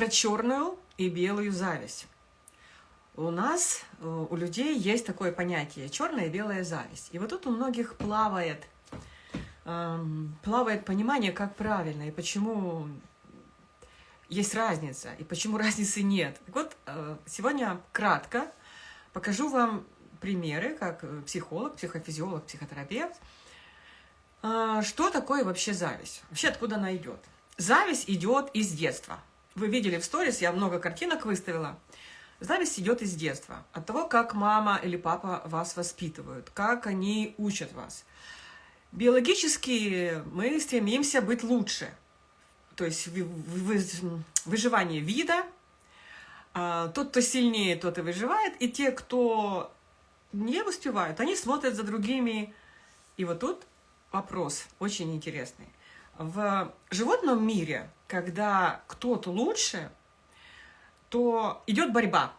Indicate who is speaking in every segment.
Speaker 1: про черную и белую зависть. У нас, э, у людей есть такое понятие черная и белая зависть. И вот тут у многих плавает, эм, плавает понимание, как правильно и почему есть разница, и почему разницы нет. Так вот, э, сегодня кратко покажу вам примеры, как э, психолог, психофизиолог, психотерапевт, что такое вообще зависть, вообще откуда она идет. Зависть идет из детства. Вы видели в сторис, я много картинок выставила. Зависть идет из детства, от того, как мама или папа вас воспитывают, как они учат вас. Биологически мы стремимся быть лучше, то есть выживание вида, а, тот, кто сильнее, тот и выживает, и те, кто не успевают, они смотрят за другими. И вот тут вопрос очень интересный. В животном мире, когда кто-то лучше, то идет борьба.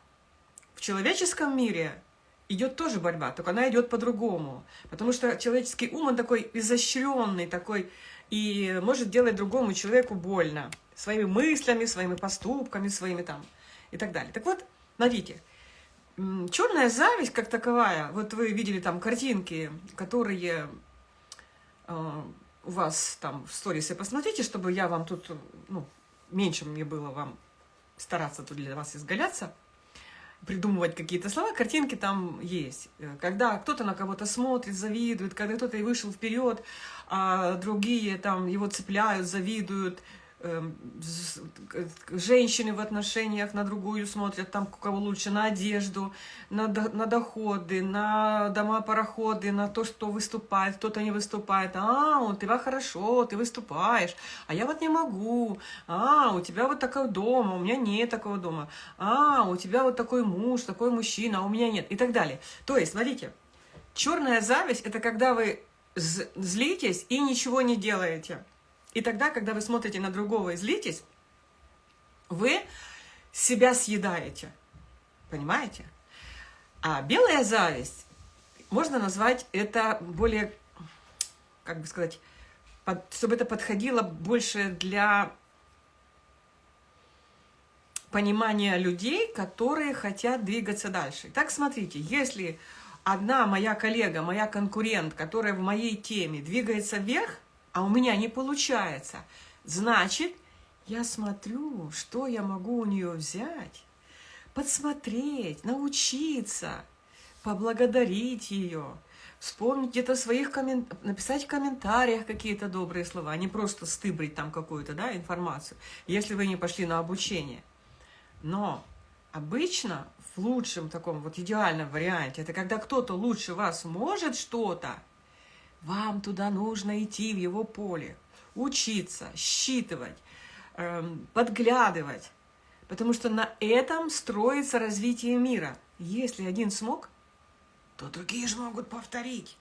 Speaker 1: В человеческом мире идет тоже борьба, только она идет по-другому. Потому что человеческий ум, он такой изощренный, такой, и может делать другому человеку больно. Своими мыслями, своими поступками, своими там и так далее. Так вот, смотрите, черная зависть как таковая, вот вы видели там картинки, которые э, у вас там в сторисе, посмотрите, чтобы я вам тут, ну, меньше мне было вам стараться тут для вас изгаляться, придумывать какие-то слова, картинки там есть. Когда кто-то на кого-то смотрит, завидует, когда кто-то и вышел вперед, а другие там его цепляют, завидуют, женщины в отношениях на другую смотрят, там кого лучше, на одежду, на, на доходы, на дома-пароходы, на то, что выступает, кто-то не выступает. А, у тебя хорошо, ты выступаешь, а я вот не могу. А, у тебя вот такой дом, а у меня нет такого дома. А, у тебя вот такой муж, такой мужчина, а у меня нет. И так далее. То есть, смотрите, черная зависть – это когда вы злитесь и ничего не делаете. И тогда, когда вы смотрите на другого и злитесь, вы себя съедаете. Понимаете? А белая зависть, можно назвать это более, как бы сказать, под, чтобы это подходило больше для понимания людей, которые хотят двигаться дальше. Так, смотрите, если одна моя коллега, моя конкурент, которая в моей теме двигается вверх, а у меня не получается. Значит, я смотрю, что я могу у нее взять, подсмотреть, научиться, поблагодарить ее, вспомнить где-то своих комментариях, написать в комментариях какие-то добрые слова, а не просто стыбрить там какую-то да, информацию, если вы не пошли на обучение. Но обычно в лучшем таком вот идеальном варианте, это когда кто-то лучше вас может что-то, вам туда нужно идти, в его поле, учиться, считывать, эм, подглядывать, потому что на этом строится развитие мира. Если один смог, то другие же могут повторить.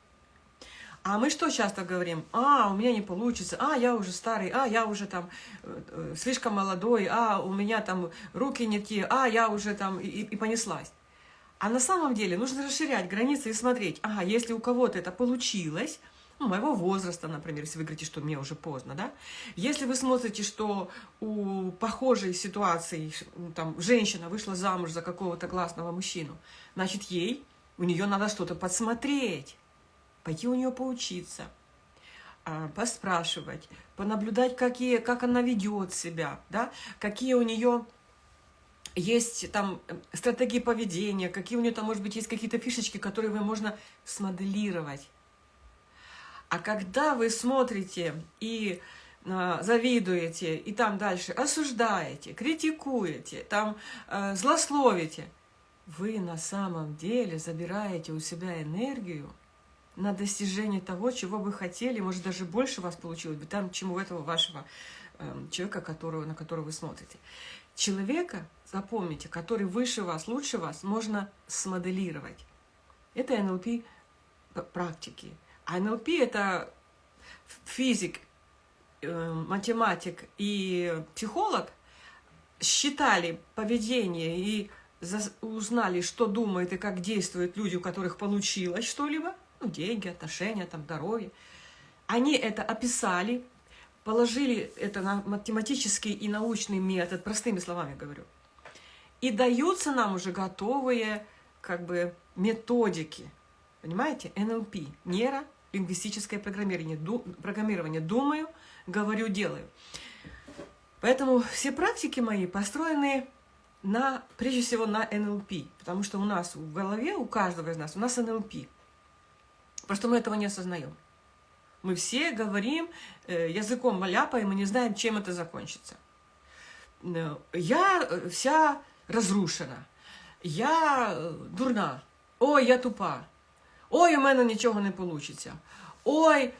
Speaker 1: А мы что часто говорим? А, у меня не получится, а, я уже старый, а, я уже там э, э, слишком молодой, а, у меня там руки не те, а, я уже там и, и понеслась. А на самом деле нужно расширять границы и смотреть, ага, если у кого-то это получилось, ну, моего возраста, например, если вы говорите, что мне уже поздно, да, если вы смотрите, что у похожей ситуации, там, женщина вышла замуж за какого-то классного мужчину, значит, ей, у нее надо что-то подсмотреть, пойти у нее поучиться, а, поспрашивать, понаблюдать, какие, как она ведет себя, да, какие у нее есть там э, стратегии поведения, какие у нее там, может быть, есть какие-то фишечки, которые вы можно смоделировать. А когда вы смотрите и а, завидуете, и там дальше осуждаете, критикуете, там э, злословите, вы на самом деле забираете у себя энергию на достижение того, чего вы хотели, может, даже больше вас получилось бы, там, чем у этого вашего э, человека, которого, на которого вы смотрите. Человека, запомните, который выше вас, лучше вас, можно смоделировать. Это НЛП практики. А НЛП – это физик, э, математик и психолог считали поведение и узнали, что думают и как действуют люди, у которых получилось что-либо, ну, деньги, отношения, там, здоровье. Они это описали, положили это на математический и научный метод, простыми словами говорю, и даются нам уже готовые как бы методики, понимаете, НЛП, нейролингвистическое программирование, ду, программирование, думаю, говорю, делаю. Поэтому все практики мои построены на, прежде всего на НЛП, потому что у нас в голове, у каждого из нас, у нас НЛП. Просто мы этого не осознаем. Мы все говорим э, языком маляпаем и не знаем, чем это закончится. Э, я вся разрушена, я дурна, ой, я тупа, ой, у мене нічого не получится, ой,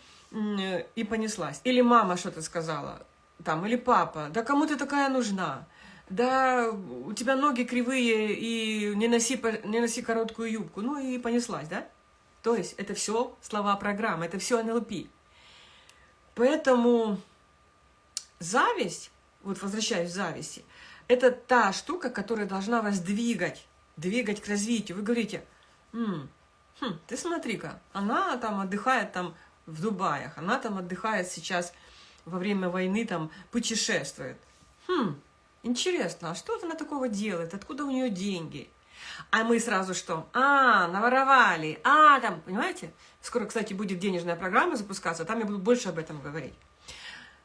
Speaker 1: и понеслась. Или мама что-то сказала, там, или папа, да кому ты такая нужна? Да у тебя ноги кривые, и не носи, не носи короткую юбку. Ну и понеслась, да? То есть это все слова программы, это все НЛП. Поэтому зависть, вот возвращаясь к зависти, это та штука, которая должна вас двигать, двигать к развитию. Вы говорите, М, хм, ты смотри-ка, она там отдыхает там в Дубаях, она там отдыхает сейчас во время войны, там путешествует. Хм, интересно, а что она такого делает? Откуда у нее деньги? А мы сразу что? А, наворовали, а, там, понимаете? Скоро, кстати, будет денежная программа запускаться, там я буду больше об этом говорить.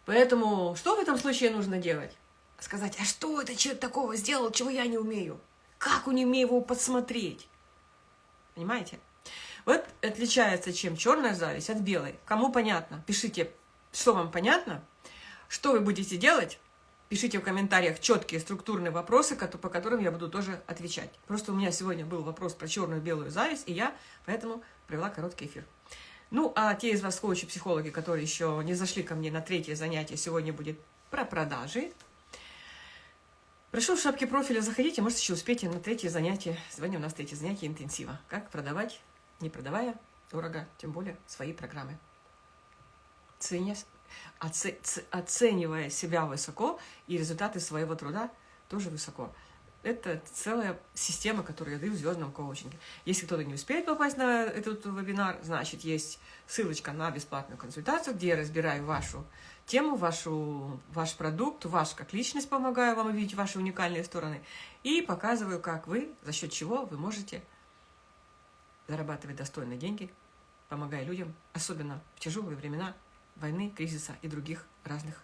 Speaker 1: Поэтому что в этом случае нужно делать? Сказать, а что это человек такого сделал, чего я не умею? Как не умею его подсмотреть? Понимаете? Вот отличается чем черная зависть от белой. Кому понятно? Пишите, что вам понятно, что вы будете делать. Пишите в комментариях четкие структурные вопросы, по которым я буду тоже отвечать. Просто у меня сегодня был вопрос про черную белую зависть, и я поэтому провела короткий эфир. Ну, а те из вас коучи-психологи, которые еще не зашли ко мне на третье занятие, сегодня будет про продажи. Прошу в шапке профиля заходите, может еще успейте на третье занятие. Сегодня у нас третье занятие интенсива. Как продавать не продавая дорого, тем более свои программы. Ценя, оце, оценивая себя высоко и результаты своего труда тоже высоко. Это целая система, которую я даю в звездном коучинге. Если кто-то не успеет попасть на этот вебинар, значит, есть ссылочка на бесплатную консультацию, где я разбираю вашу тему, вашу, ваш продукт, ваш как личность, помогаю вам увидеть ваши уникальные стороны и показываю, как вы, за счет чего вы можете зарабатывать достойные деньги, помогая людям, особенно в тяжелые времена войны, кризиса и других разных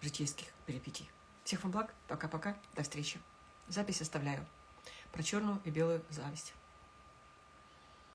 Speaker 1: житейских перипетий. Всех вам благ, пока-пока, до встречи. Запись оставляю про черную и белую зависть.